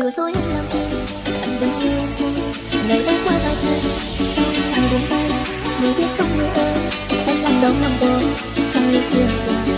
lừa dối em làm chi anh vẫn yêu ngày đã qua vài thời sao anh lại tay người biết không người ơi em làm đau lòng tôi cây yêu thương rồi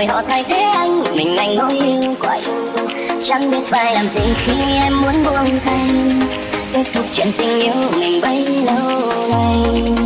rồi họ thay thế anh. Mình anh nỗi yêu quạnh. chẳng biết phải làm gì khi em muốn buông tay kết thúc chuyện tình yêu mình bấy lâu nay.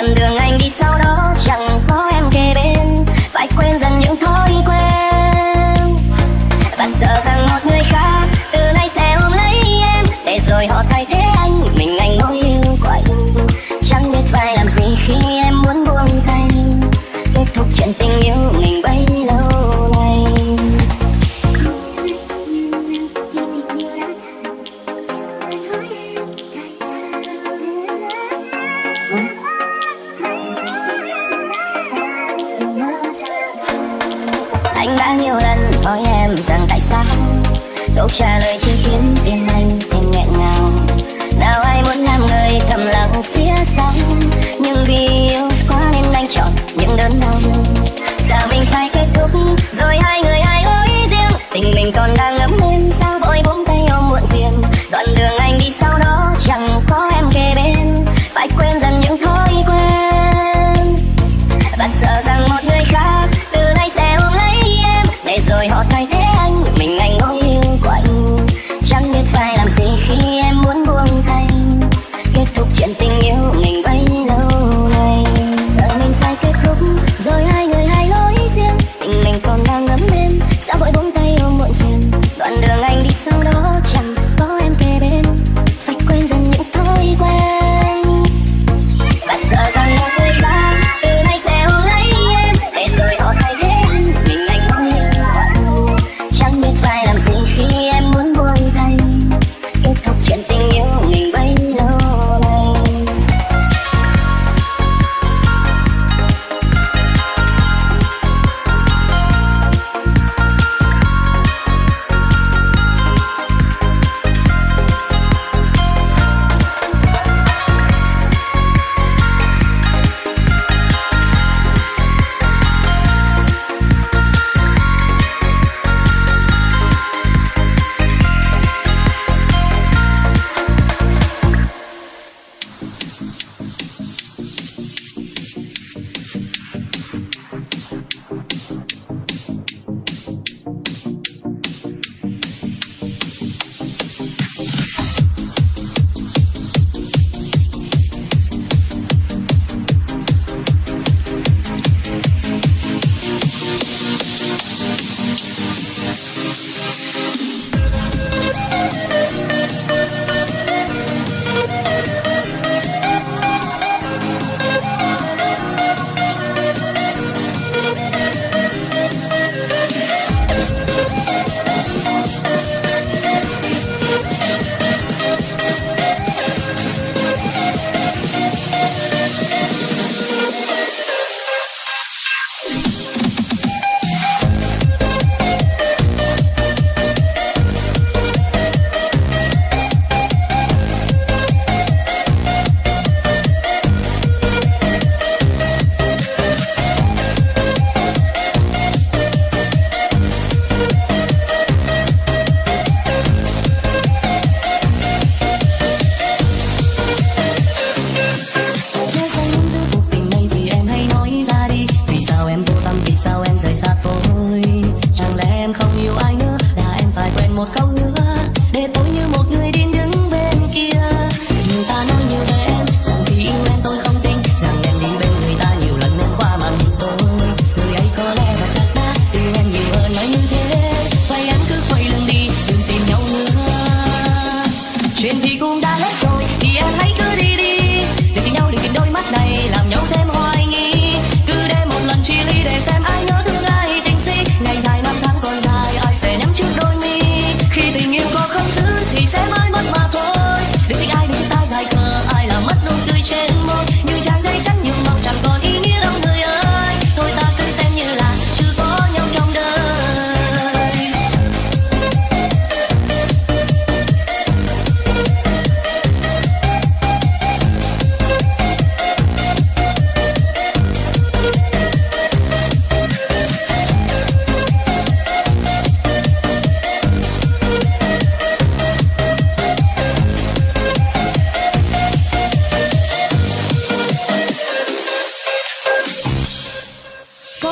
con đường nhiều lần hỏi em rằng tại sao Câu trả lời chỉ khiến tim anh thêm nghẹn ngào. Nào ai muốn làm người thầm lặng phía sau, Nhưng vì yêu quá nên anh chọn những đớn đau. Sao mình phải kết thúc, Rồi hai người hai lối riêng, Tình mình còn đang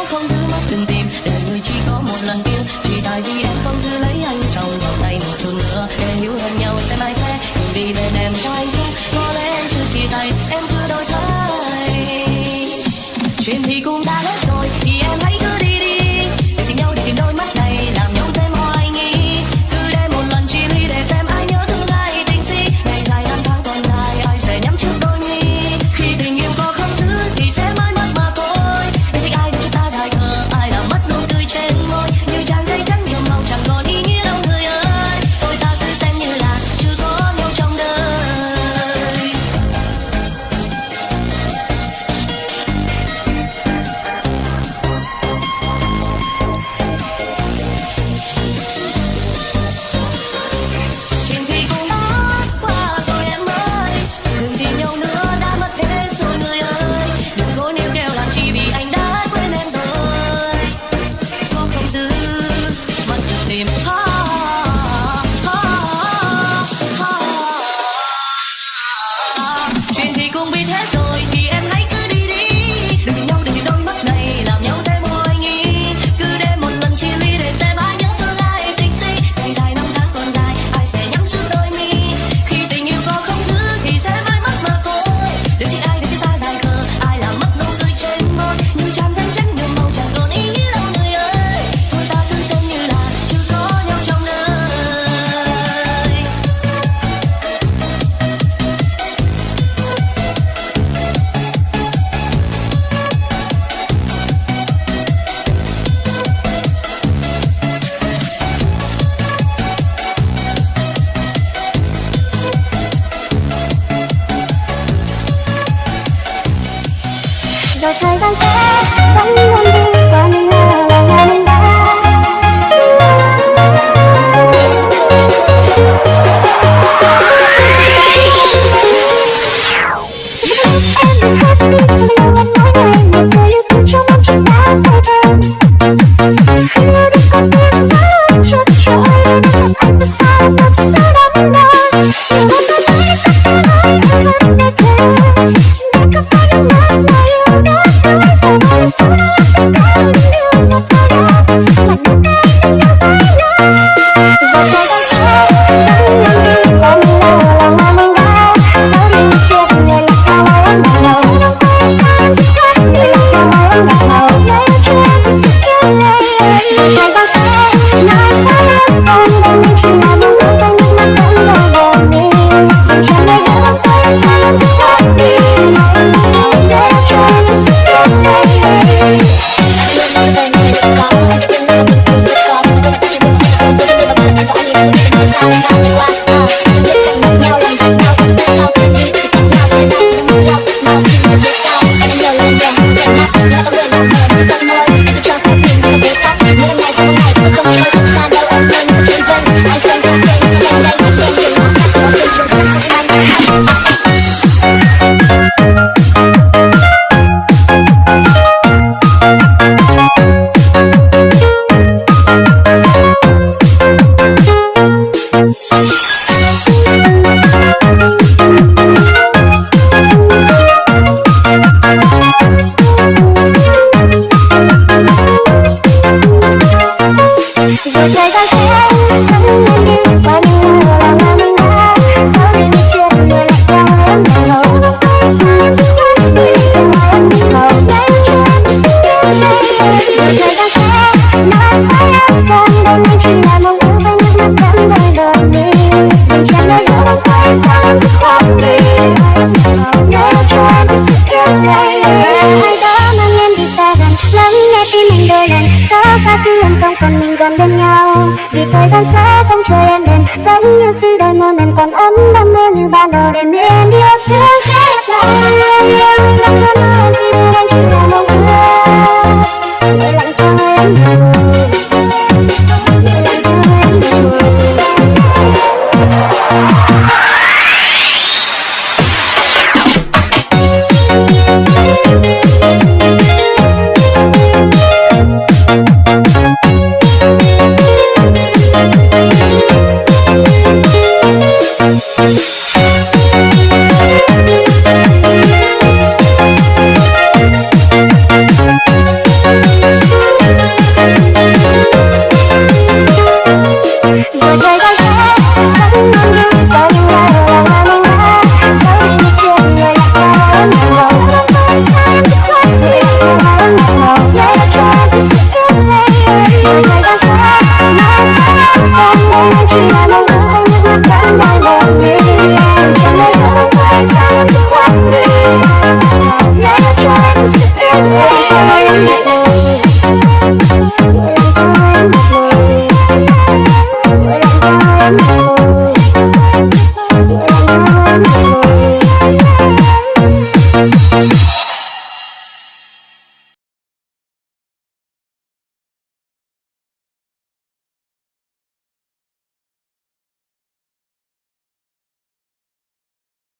감사